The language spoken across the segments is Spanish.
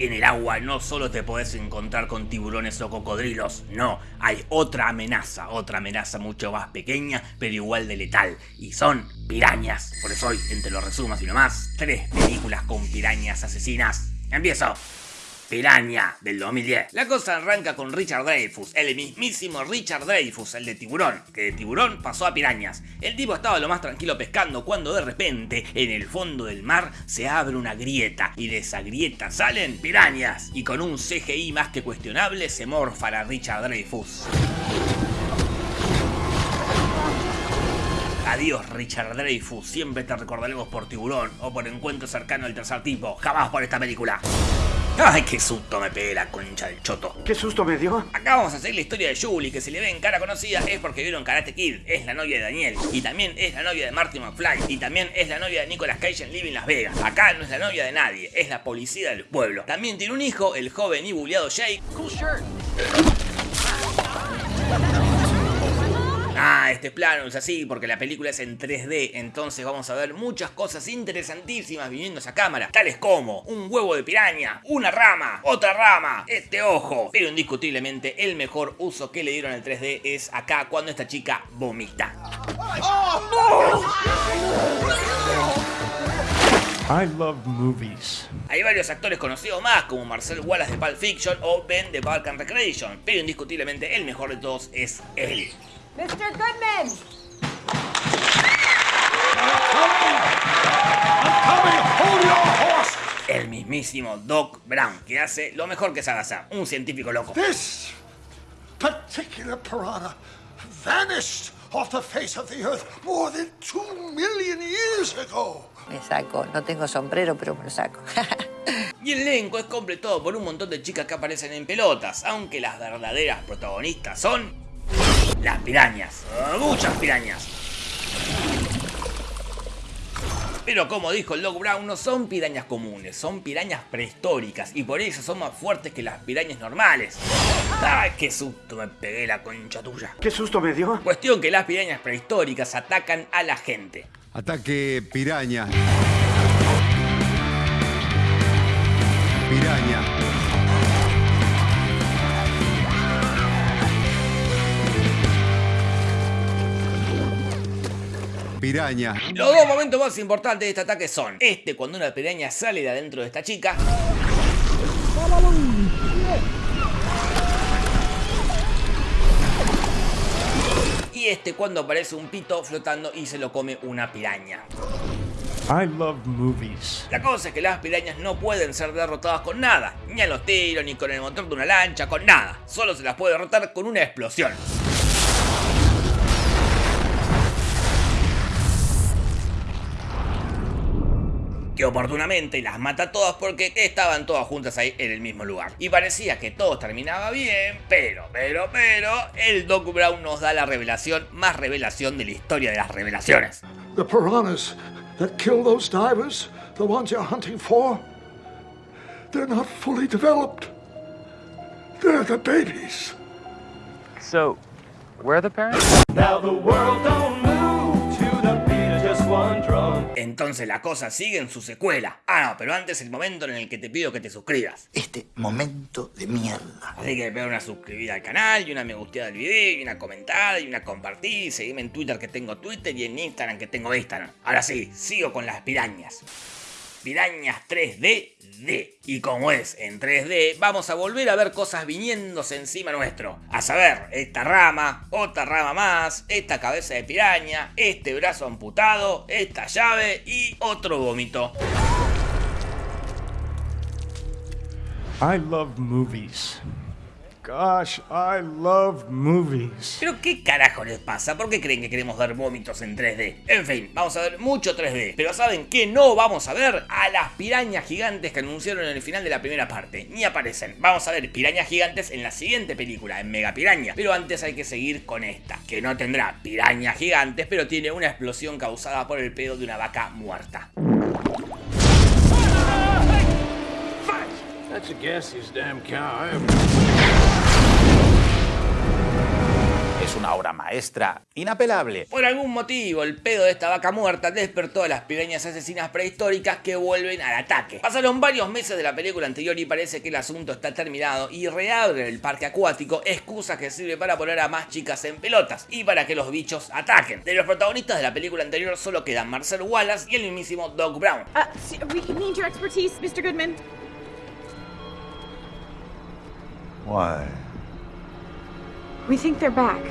En el agua no solo te podés encontrar con tiburones o cocodrilos, no, hay otra amenaza, otra amenaza mucho más pequeña, pero igual de letal, y son pirañas. Por eso hoy, entre los resumos y nomás, tres películas con pirañas asesinas. ¡Empiezo! Piranha del 2010. La cosa arranca con Richard Dreyfus, el mismísimo Richard Dreyfus, el de tiburón, que de tiburón pasó a pirañas. El tipo estaba lo más tranquilo pescando cuando de repente, en el fondo del mar, se abre una grieta y de esa grieta salen pirañas. Y con un CGI más que cuestionable se morfa a Richard Dreyfus. Adiós Richard Dreyfus, siempre te recordaremos por tiburón o por encuentro cercano al tercer tipo, jamás por esta película. ¡Ay, qué susto me pegué la concha del choto! ¿Qué susto me dio? Acá vamos a hacer la historia de Julie, que si le ven cara conocida es porque vieron Karate Kid, es la novia de Daniel, y también es la novia de Marty McFly, y también es la novia de Nicolas Cage en Living Las Vegas. Acá no es la novia de nadie, es la policía del pueblo. También tiene un hijo, el joven y bulleado Jake. Cool shirt. Ah, este plano es así porque la película es en 3D, entonces vamos a ver muchas cosas interesantísimas viniendo a esa cámara, tales como un huevo de piraña, una rama, otra rama, este ojo. Pero indiscutiblemente el mejor uso que le dieron al 3D es acá cuando esta chica vomita. I love movies. Hay varios actores conocidos más, como Marcel Wallace de Pulp Fiction o Ben de Balkan Recreation, pero indiscutiblemente el mejor de todos es él. Mr. Goodman! El mismísimo Doc Brown, que hace lo mejor que sabe hacer, un científico loco. This particular piranha vanished off the face of the earth more than two million years ago. Me saco, no tengo sombrero, pero me lo saco. y el elenco es completado por un montón de chicas que aparecen en pelotas, aunque las verdaderas protagonistas son las pirañas, muchas pirañas. Pero como dijo el Doc Brown, no son pirañas comunes, son pirañas prehistóricas y por eso son más fuertes que las pirañas normales. ¡Ay, qué susto me pegué la concha tuya! ¿Qué susto me dio? Cuestión que las pirañas prehistóricas atacan a la gente. Ataque piraña. Piraña. Piraña. Los dos momentos más importantes de este ataque son este cuando una piraña sale de adentro de esta chica y este cuando aparece un pito flotando y se lo come una piraña. I love movies. La cosa es que las pirañas no pueden ser derrotadas con nada, ni a los tiros, ni con el motor de una lancha, con nada. Solo se las puede derrotar con una explosión. Que oportunamente las mata todas porque estaban todas juntas ahí en el mismo lugar. Y parecía que todo terminaba bien, pero, pero, pero, el Doc Brown nos da la revelación, más revelación de la historia de las revelaciones. The piranhas that kill those divers, the ones you're hunting for, they're not fully developed. They're the babies. So, where are the parents? Now the world don't Entonces la cosa sigue en su secuela. Ah, no, pero antes el momento en el que te pido que te suscribas. Este momento de mierda. Así que pega una suscribida al canal, y una me gusteada al video, y una comentada, y una compartida, y seguime en Twitter que tengo Twitter, y en Instagram que tengo Instagram. Ahora sí, sigo con las pirañas. Pirañas 3D D. Y como es en 3D, vamos a volver a ver cosas viniéndose encima nuestro. A saber, esta rama, otra rama más, esta cabeza de piraña, este brazo amputado, esta llave y otro vómito. I love movies. Gosh, I love movies. Pero ¿qué carajo les pasa? ¿Por qué creen que queremos ver vómitos en 3D? En fin, vamos a ver mucho 3D. Pero ¿saben qué no vamos a ver? A las pirañas gigantes que anunciaron en el final de la primera parte. Ni aparecen. Vamos a ver pirañas gigantes en la siguiente película, en Mega Piraña. Pero antes hay que seguir con esta, que no tendrá pirañas gigantes, pero tiene una explosión causada por el pedo de una vaca muerta. That's a gaseous damn cow. Es una obra maestra inapelable. Por algún motivo, el pedo de esta vaca muerta despertó a las pirañas asesinas prehistóricas que vuelven al ataque. Pasaron varios meses de la película anterior y parece que el asunto está terminado y reabren el parque acuático, excusa que sirve para poner a más chicas en pelotas y para que los bichos ataquen. De los protagonistas de la película anterior solo quedan Marcel Wallace y el mismísimo Doc Brown. Uh, we need your expertise, Mr. Goodman. Why? We think they're back.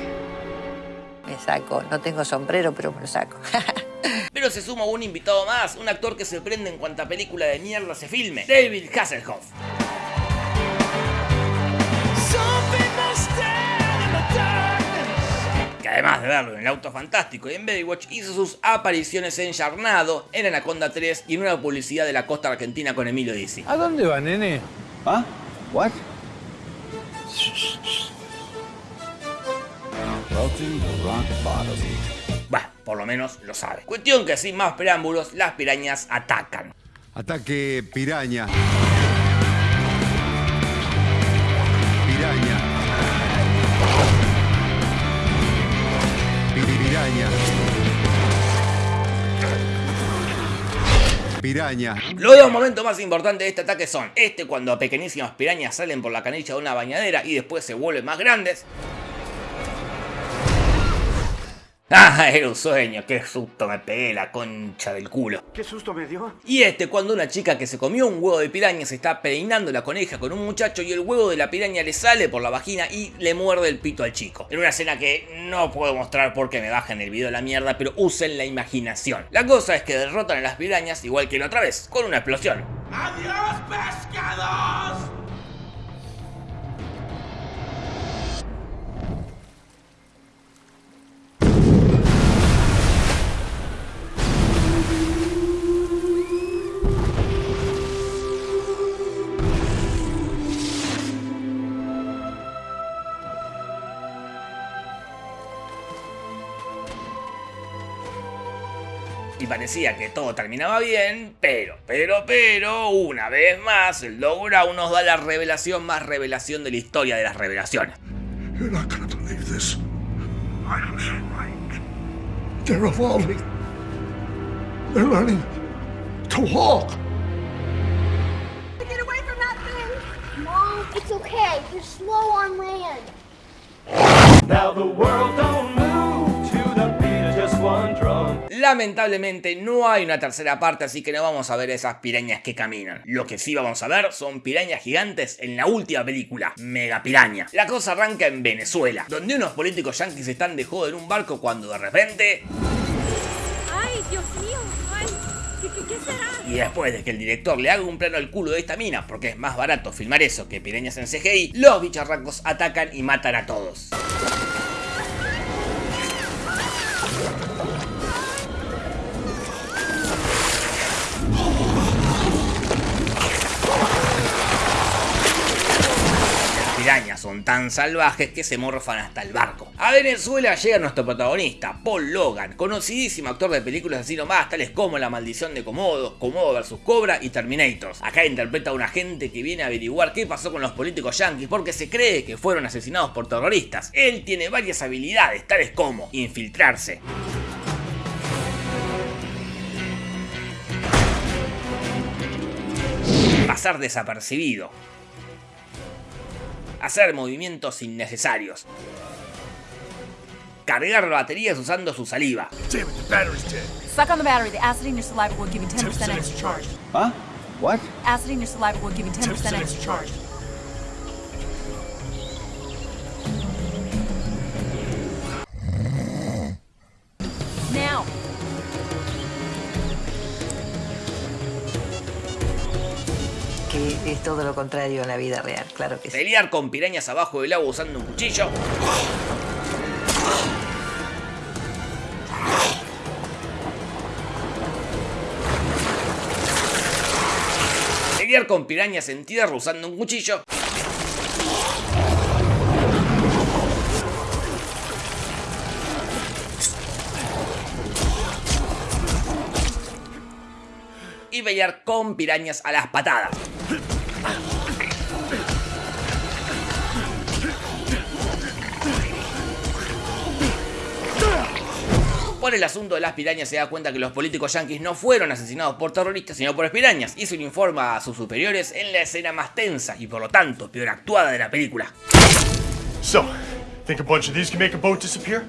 Me saco. No tengo sombrero, pero me lo saco. Pero se suma un invitado más, un actor que se prende en cuanta película de mierda se filme, David Hasselhoff. Que además de verlo en el auto fantástico y en Baywatch, hizo sus apariciones en Yarnado, en Anaconda 3 y en una publicidad de la costa argentina con Emilio Dizzi. ¿A dónde va, nene? ¿Ah? ¿What? Bah, por lo menos lo sabe. Cuestión que sin más preámbulos, las pirañas atacan. Ataque piraña. Piraña. Pi- Piraña. Los dos momentos más importantes de este ataque son este cuando pequeñísimas pirañas salen por la canilla de una bañadera y después se vuelven más grandes. Ah, era un sueño, qué susto me pegué la concha del culo. ¿Qué susto me dio? Y este cuando una chica que se comió un huevo de piraña se está peinando la coneja con un muchacho y el huevo de la piraña le sale por la vagina y le muerde el pito al chico. En una escena que no puedo mostrar porque me bajan el video la mierda, pero usen la imaginación. La cosa es que derrotan a las pirañas igual que la otra vez, con una explosión. ¡Adiós, Y parecía que todo terminaba bien, pero, pero, pero, una vez más, el Brown nos da la revelación más revelación de la historia de las revelaciones. You're not gonna believe this. I was right. They're evolving. They're learning to walk. Get away from that thing! Mom, it's okay. You're slow on land. Now the world don't Lamentablemente no hay una tercera parte, así que no vamos a ver esas pirañas que caminan. Lo que sí vamos a ver son pirañas gigantes en la última película, Mega Piraña. La cosa arranca en Venezuela, donde unos políticos yanquis están de joda en un barco cuando de repente... Ay, Dios mío. Ay, ¿qué, qué, qué será? Y después de que el director le haga un plano al culo de esta mina, porque es más barato filmar eso que pirañas en CGI, los bicharracos atacan y matan a todos. Son tan salvajes que se morfan hasta el barco. A Venezuela llega nuestro protagonista, Paul Logan, conocidísimo actor de películas así nomás, tales como La Maldición de Komodo, Komodo vs Cobra y Terminators. Acá interpreta a un agente que viene a averiguar qué pasó con los políticos yanquis porque se cree que fueron asesinados por terroristas. Él tiene varias habilidades, tales como infiltrarse, pasar desapercibido, hacer movimientos innecesarios, cargar baterías usando su saliva. Suck on the battery. The acid in your saliva will give you 10% 10% extra charge. ¿Ah? ¿What? Acid in your saliva will give you 10% 10% extra extra charge. Es todo lo contrario en la vida real, claro que sí. pelear con pirañas abajo del agua usando un cuchillo, pelear con pirañas en tierra usando un cuchillo, pelear con pirañas a las patadas. Por el asunto de las pirañas se da cuenta que los políticos yanquis no fueron asesinados por terroristas, sino por pirañas, y se lo informa a sus superiores en la escena más tensa y por lo tanto peor actuada de la película. So, think a bunch of these can make a boat disappear?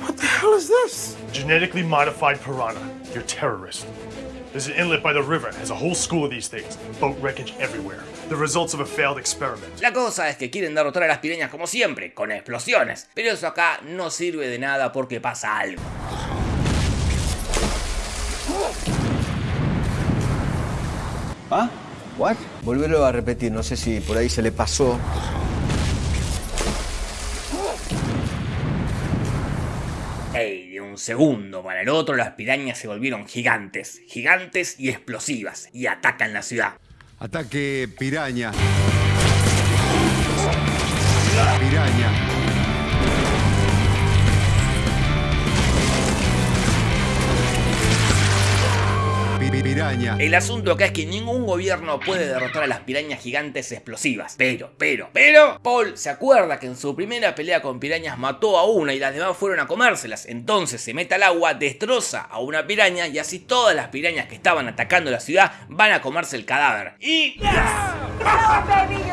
What the hell is this? Genetically modified piranha. You're terrorist. There's an inlet by the river, has a whole school of these things. Boat wreckage everywhere. The results of a failed experiment. La cosa es que quieren derrotar a las pirañas como siempre, con explosiones, pero eso acá no sirve de nada porque pasa algo. ¿Ah? ¿What? Volverlo a repetir, no sé si por ahí se le pasó. Ey, de un segundo para el otro las pirañas se volvieron gigantes, gigantes y explosivas, y atacan la ciudad. Ataque piraña. Piraña. El asunto acá es que ningún gobierno puede derrotar a las pirañas gigantes explosivas. Pero, pero, pero, Paul se acuerda que en su primera pelea con pirañas mató a una y las demás fueron a comérselas. Entonces se mete al agua, destroza a una piraña y así todas las pirañas que estaban atacando la ciudad van a comerse el cadáver. Y... baby.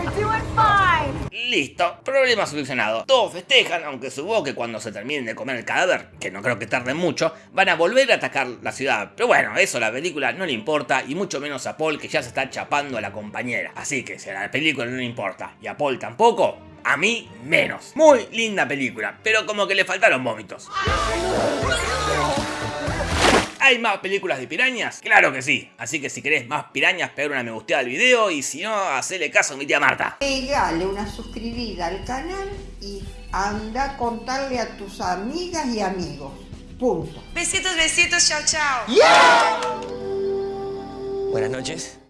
Listo, problema solucionado. Todos festejan, aunque supongo que cuando se terminen de comer el cadáver, que no creo que tarden mucho, van a volver a atacar la ciudad. Pero bueno, eso a la película no le importa, y mucho menos a Paul que ya se está chapando a la compañera. Así que si a la película no le importa, y a Paul tampoco, a mí menos. Muy linda película, pero como que le faltaron vómitos. ¿Hay más películas de pirañas? Claro que sí. Así que si querés más pirañas, pegar una me gusteada al video y si no, hacele caso a mi tía Marta. Pegale una suscribida al canal y anda a contarle a tus amigas y amigos. Punto. Besitos, besitos, chao, chao. Buenas noches.